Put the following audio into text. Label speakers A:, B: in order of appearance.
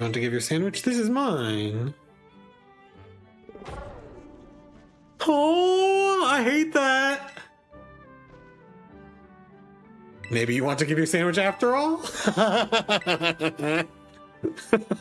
A: Want to give your sandwich? This is mine. Oh, I hate that. Maybe you want to give your sandwich after all?